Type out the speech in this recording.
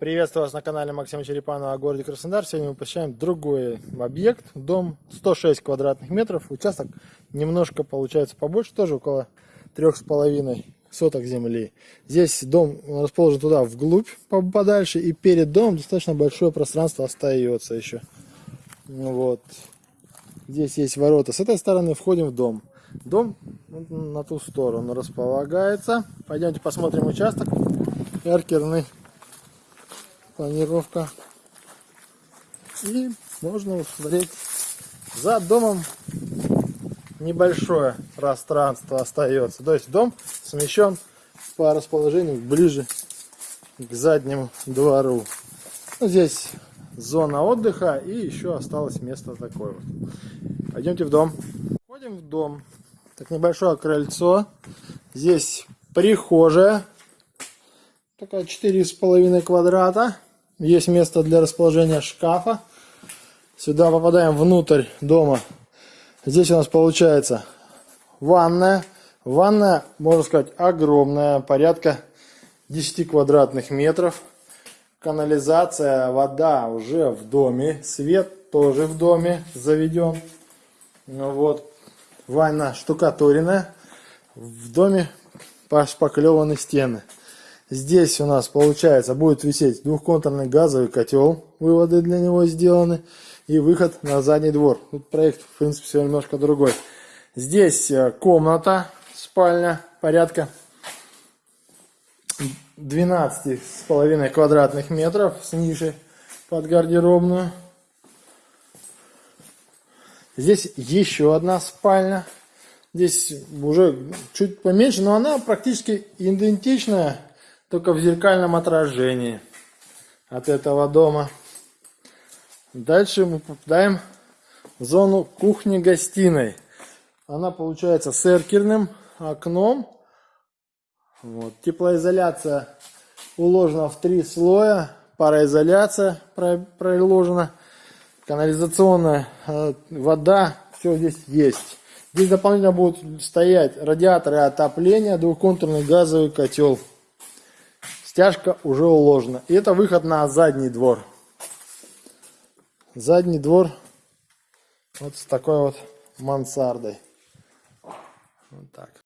Приветствую вас на канале Максима Черепанова о городе Краснодар. Сегодня мы посещаем другой объект. Дом 106 квадратных метров. Участок немножко получается побольше, тоже около трех с половиной соток земли. Здесь дом расположен туда вглубь подальше. И перед домом достаточно большое пространство остается еще. Вот. Здесь есть ворота. С этой стороны входим в дом. Дом на ту сторону располагается. Пойдемте посмотрим участок. Эркерный планировка. И можно усмотреть за домом небольшое пространство остается. То есть дом смещен по расположению ближе к заднему двору. Ну, здесь зона отдыха и еще осталось место такое вот. Пойдемте в дом. Входим в дом. Так небольшое крыльцо. Здесь прихожая. Такая 4,5 квадрата. Есть место для расположения шкафа. Сюда попадаем внутрь дома. Здесь у нас получается ванная. Ванная, можно сказать, огромная, порядка 10 квадратных метров. Канализация, вода уже в доме. Свет тоже в доме заведен. Ну вот, ванна штукатуренная. В доме пошпаклеваны стены. Здесь у нас получается будет висеть двухконтурный газовый котел, выводы для него сделаны, и выход на задний двор. Тут проект, в принципе, все немножко другой. Здесь э, комната, спальня, порядка 12 с половиной квадратных метров с нишей под гардеробную. Здесь еще одна спальня. Здесь уже чуть поменьше, но она практически идентичная только в зеркальном отражении от этого дома. Дальше мы попадаем в зону кухни-гостиной. Она получается с эркерным окном. Вот. Теплоизоляция уложена в три слоя. Пароизоляция проложена. Канализационная э, вода. Все здесь есть. Здесь дополнительно будут стоять радиаторы отопления, двухконтурный газовый котел. Стяжка уже уложена. И это выход на задний двор. Задний двор вот с такой вот мансардой. Вот так.